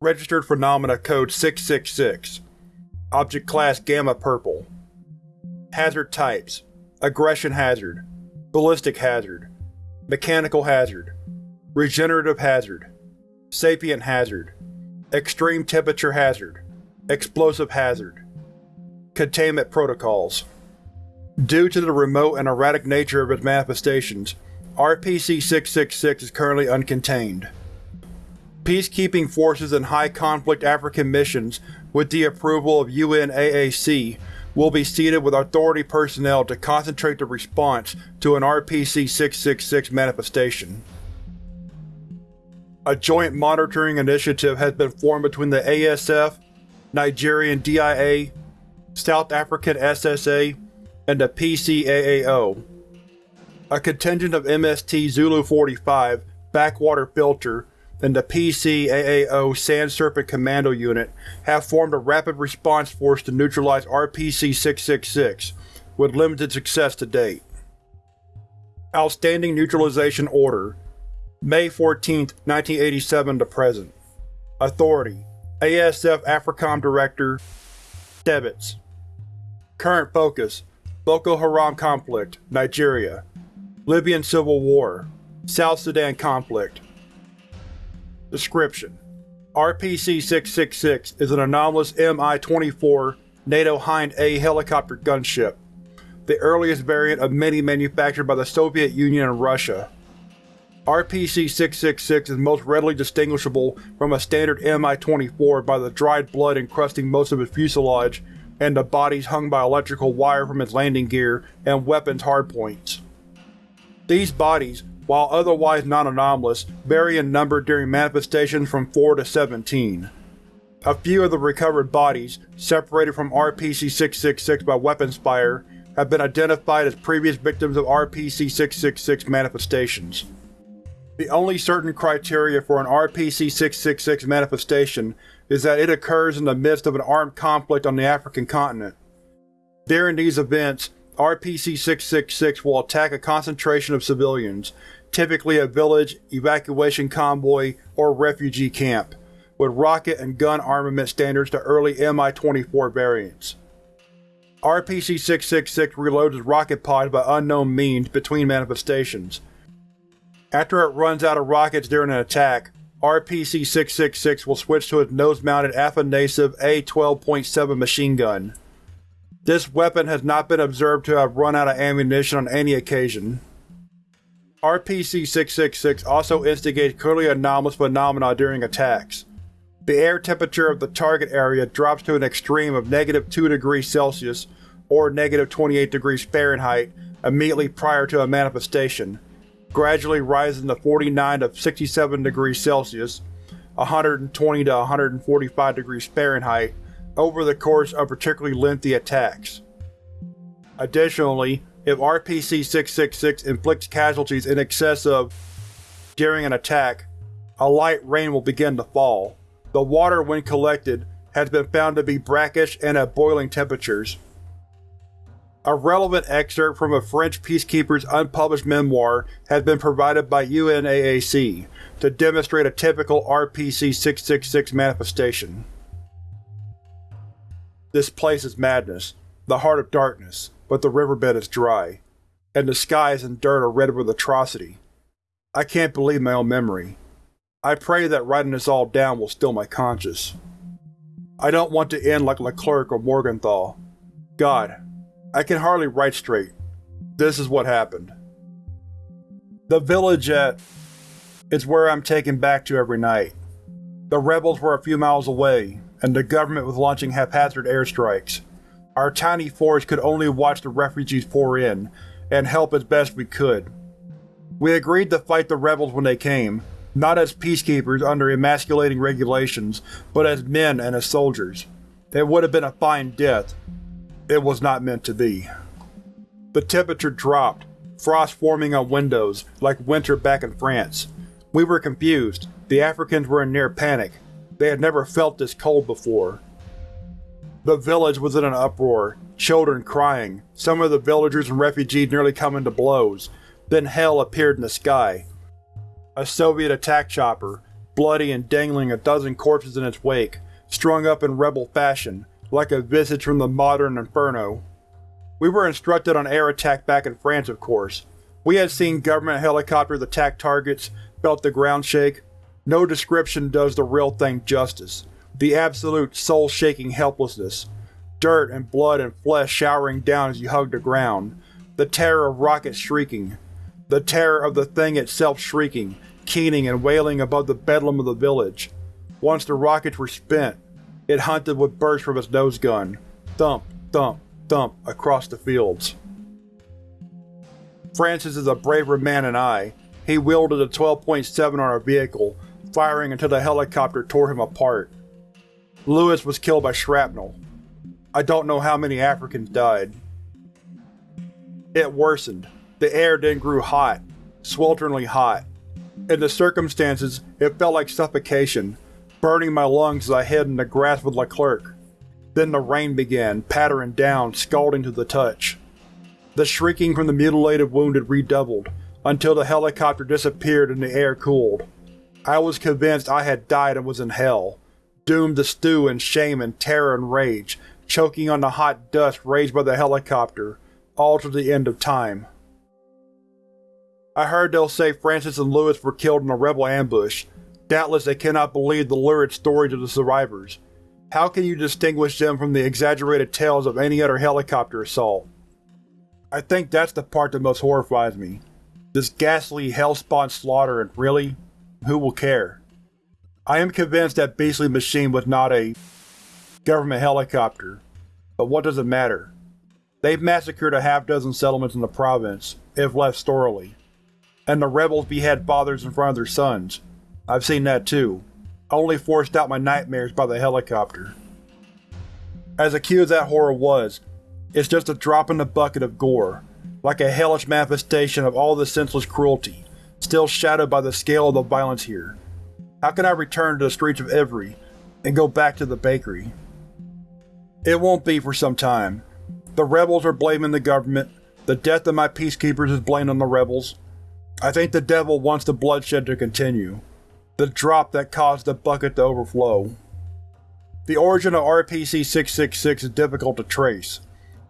Registered Phenomena Code 666 Object Class Gamma Purple. Hazard Types. Aggression Hazard. Ballistic Hazard. Mechanical Hazard. Regenerative Hazard. Sapient Hazard. Extreme Temperature Hazard. Explosive Hazard. Containment Protocols. Due to the remote and erratic nature of its manifestations, RPC-666 is currently uncontained. Peacekeeping forces in high-conflict African missions, with the approval of UNAAC, will be seated with Authority personnel to concentrate the response to an RPC-666 manifestation. A joint monitoring initiative has been formed between the ASF, Nigerian DIA, South African SSA, and the PCAAO. A contingent of MST Zulu-45 Backwater Filter and the PCAAO Sand Serpent Commando Unit have formed a rapid response force to neutralize RPC-666, with limited success to date. Outstanding Neutralization Order May 14, 1987 to present. Authority ASF AFRICOM Director Debits Current Focus Boko Haram Conflict, Nigeria Libyan Civil War South Sudan Conflict Description: RPC-666 is an anomalous Mi-24 NATO Hind A helicopter gunship, the earliest variant of many manufactured by the Soviet Union and Russia. RPC-666 is most readily distinguishable from a standard Mi-24 by the dried blood encrusting most of its fuselage and the bodies hung by electrical wire from its landing gear and weapons hardpoints. These bodies, while otherwise non-anomalous, vary in number during manifestations from 4 to 17. A few of the recovered bodies, separated from RPC-666 by weapons fire, have been identified as previous victims of RPC-666 manifestations. The only certain criteria for an RPC-666 manifestation is that it occurs in the midst of an armed conflict on the African continent. During these events, RPC-666 will attack a concentration of civilians, typically a village, evacuation convoy, or refugee camp, with rocket and gun armament standards to early Mi-24 variants. RPC-666 reloads its rocket pods by unknown means between manifestations. After it runs out of rockets during an attack, RPC-666 will switch to its nose-mounted Afanasev A-12.7 machine gun. This weapon has not been observed to have run out of ammunition on any occasion. RPC-666 also instigates clearly anomalous phenomena during attacks. The air temperature of the target area drops to an extreme of negative 2 degrees Celsius or negative 28 degrees Fahrenheit immediately prior to a manifestation, gradually rising to 49 to 67 degrees Celsius 120 to 145 degrees Fahrenheit over the course of particularly lengthy attacks. Additionally, if RPC-666 inflicts casualties in excess of during an attack, a light rain will begin to fall. The water, when collected, has been found to be brackish and at boiling temperatures. A relevant excerpt from a French peacekeeper's unpublished memoir has been provided by UNAAC to demonstrate a typical RPC-666 manifestation. This place is madness, the heart of darkness but the riverbed is dry, and the skies and dirt are red with atrocity. I can't believe my own memory. I pray that writing this all down will still my conscience. I don't want to end like Leclerc or Morgenthau. God, I can hardly write straight. This is what happened. The village at is where I'm taken back to every night. The rebels were a few miles away, and the government was launching haphazard airstrikes. Our tiny force could only watch the refugees pour in, and help as best we could. We agreed to fight the rebels when they came, not as peacekeepers under emasculating regulations, but as men and as soldiers. It would have been a fine death. It was not meant to be. The temperature dropped, frost forming on windows, like winter back in France. We were confused. The Africans were in near panic. They had never felt this cold before. The village was in an uproar, children crying, some of the villagers and refugees nearly coming to blows. Then hell appeared in the sky. A Soviet attack chopper, bloody and dangling a dozen corpses in its wake, strung up in rebel fashion, like a visage from the modern inferno. We were instructed on air attack back in France, of course. We had seen government helicopters attack targets, felt the ground shake. No description does the real thing justice. The absolute, soul-shaking helplessness. Dirt and blood and flesh showering down as you hug the ground. The terror of rockets shrieking. The terror of the thing itself shrieking, keening and wailing above the bedlam of the village. Once the rockets were spent, it hunted with bursts from its nose gun. Thump, thump, thump across the fields. Francis is a braver man than I. He wielded a 12.7 on our vehicle, firing until the helicopter tore him apart. Lewis was killed by shrapnel. I don't know how many Africans died. It worsened. The air then grew hot, swelteringly hot. In the circumstances, it felt like suffocation, burning my lungs as I hid in the grass with Leclerc. Then the rain began, pattering down, scalding to the touch. The shrieking from the mutilated wounded redoubled, until the helicopter disappeared and the air cooled. I was convinced I had died and was in hell, doomed to stew in shame and terror and rage, choking on the hot dust raised by the helicopter, all to the end of time. I heard they'll say Francis and Lewis were killed in a rebel ambush. Doubtless they cannot believe the lurid stories of the survivors. How can you distinguish them from the exaggerated tales of any other helicopter assault? I think that's the part that most horrifies me. This ghastly, hell-spawned slaughter and really, who will care? I am convinced that beastly machine was not a government helicopter, but what does it matter? They've massacred a half-dozen settlements in the province, if left thoroughly. And the rebels behead fathers in front of their sons. I've seen that too, only forced out my nightmares by the helicopter. As acute as that horror was, it's just a drop in the bucket of gore, like a hellish manifestation of all the senseless cruelty, still shadowed by the scale of the violence here. How can I return to the streets of Ivry, and go back to the bakery? It won't be for some time. The rebels are blaming the government, the death of my peacekeepers is blamed on the rebels. I think the devil wants the bloodshed to continue. The drop that caused the bucket to overflow. The origin of RPC-666 is difficult to trace,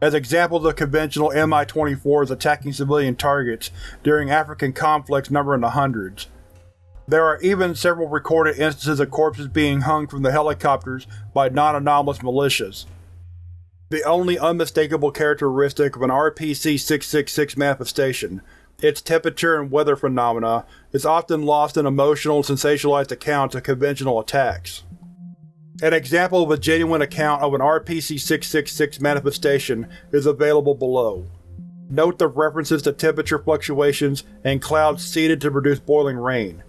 as examples of conventional Mi-24s attacking civilian targets during African conflicts number in the hundreds. There are even several recorded instances of corpses being hung from the helicopters by non-anomalous militias. The only unmistakable characteristic of an RPC-666 manifestation, its temperature and weather phenomena, is often lost in emotional and sensationalized accounts of conventional attacks. An example of a genuine account of an RPC-666 manifestation is available below. Note the references to temperature fluctuations and clouds seeded to produce boiling rain.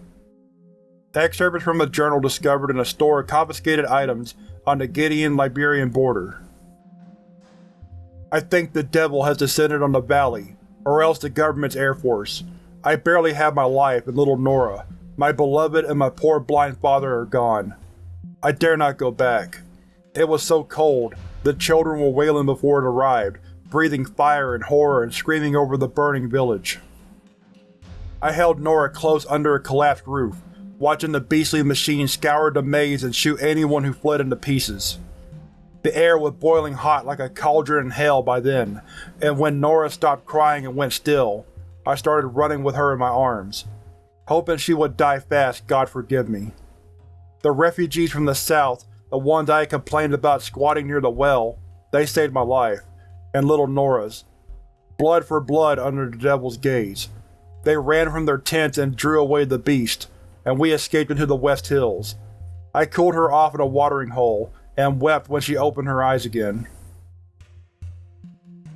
Excerpt is from a journal discovered in a store of confiscated items on the Guinean-Liberian border. I think the devil has descended on the valley, or else the government's air force. I barely have my life, and little Nora, my beloved and my poor blind father are gone. I dare not go back. It was so cold, the children were wailing before it arrived, breathing fire and horror and screaming over the burning village. I held Nora close under a collapsed roof, watching the beastly machine scour the maize and shoot anyone who fled into pieces. The air was boiling hot like a cauldron in hell by then, and when Nora stopped crying and went still, I started running with her in my arms. Hoping she would die fast, God forgive me. The refugees from the south, the ones I had complained about squatting near the well, they saved my life, and little Nora's. Blood for blood under the devil's gaze. They ran from their tents and drew away the beast, and we escaped into the West Hills. I cooled her off in a watering hole, and wept when she opened her eyes again.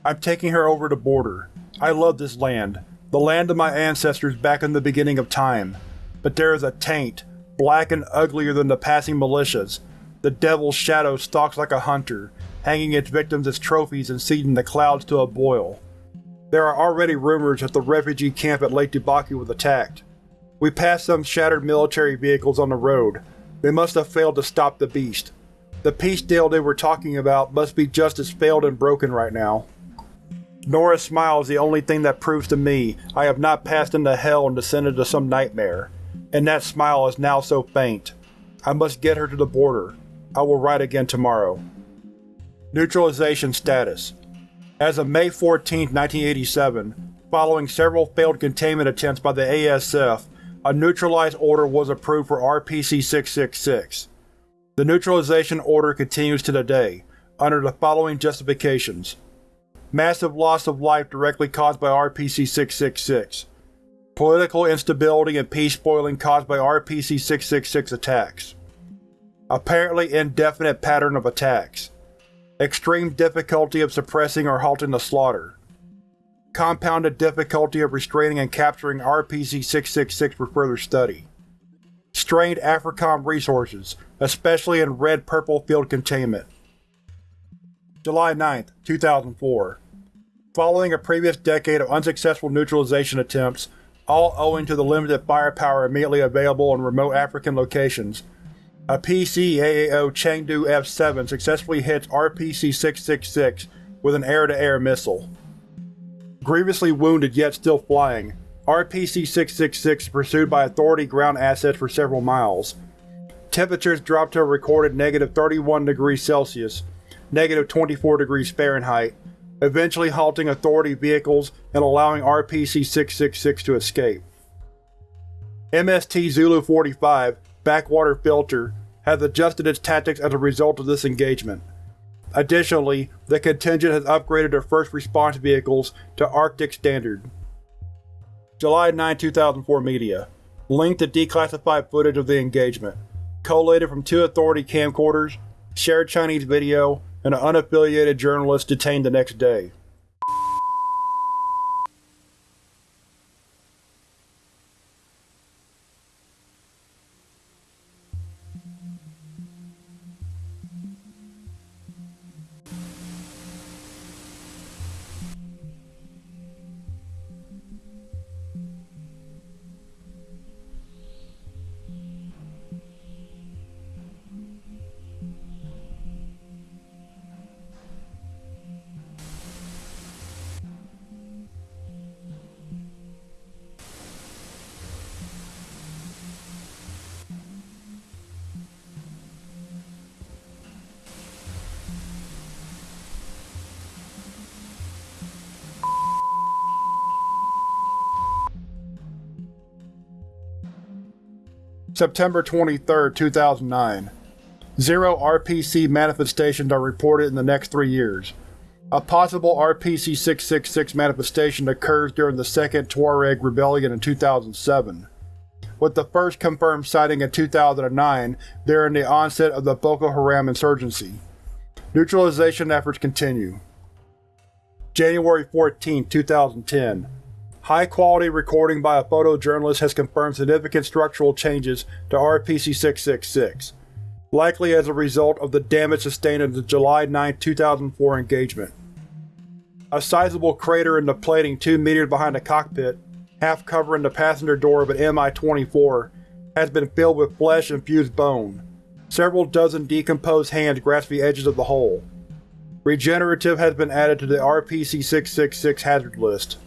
I'm taking her over the border. I love this land, the land of my ancestors back in the beginning of time. But there is a taint, black and uglier than the passing militias. The Devil's shadow stalks like a hunter, hanging its victims as trophies and seeding the clouds to a boil. There are already rumors that the refugee camp at Lake Dubaki was attacked. We passed some shattered military vehicles on the road. They must have failed to stop the beast. The peace deal they were talking about must be just as failed and broken right now. Nora's smile is the only thing that proves to me I have not passed into hell and descended to some nightmare. and that smile is now so faint. I must get her to the border. I will write again tomorrow. Neutralization status As of May 14, 1987, following several failed containment attempts by the ASF, a neutralized order was approved for RPC-666. The neutralization order continues to today, under the following justifications. Massive loss of life directly caused by RPC-666. Political instability and peace spoiling caused by RPC-666 attacks. Apparently indefinite pattern of attacks. Extreme difficulty of suppressing or halting the slaughter. Compounded difficulty of restraining and capturing RPC-666 for further study. Strained AFRICOM resources, especially in Red-Purple Field Containment. July 9, 2004 Following a previous decade of unsuccessful neutralization attempts, all owing to the limited firepower immediately available in remote African locations, a PCAAO Chengdu F-7 successfully hits RPC-666 with an air-to-air -air missile. Grievously wounded yet still flying, RPC-666 is pursued by Authority ground assets for several miles. Temperatures drop to a recorded negative 31 degrees Celsius, negative 24 degrees Fahrenheit, eventually halting Authority vehicles and allowing RPC-666 to escape. MST Zulu-45, Backwater Filter, has adjusted its tactics as a result of this engagement. Additionally, the contingent has upgraded their first response vehicles to Arctic Standard. July 9, 2004 Media Link to declassified footage of the engagement. Collated from two Authority camcorders, shared Chinese video, and an unaffiliated journalist detained the next day. September 23, 2009 Zero RPC manifestations are reported in the next three years. A possible RPC-666 manifestation occurs during the Second Tuareg Rebellion in 2007, with the first confirmed sighting in 2009 during the onset of the Boko Haram insurgency. Neutralization efforts continue. January 14, 2010 High-quality recording by a photojournalist has confirmed significant structural changes to RPC-666, likely as a result of the damage sustained in the July 9, 2004 engagement. A sizable crater in the plating 2 meters behind the cockpit, half covering the passenger door of an Mi-24, has been filled with flesh and fused bone. Several dozen decomposed hands grasp the edges of the hole. Regenerative has been added to the RPC-666 hazard list.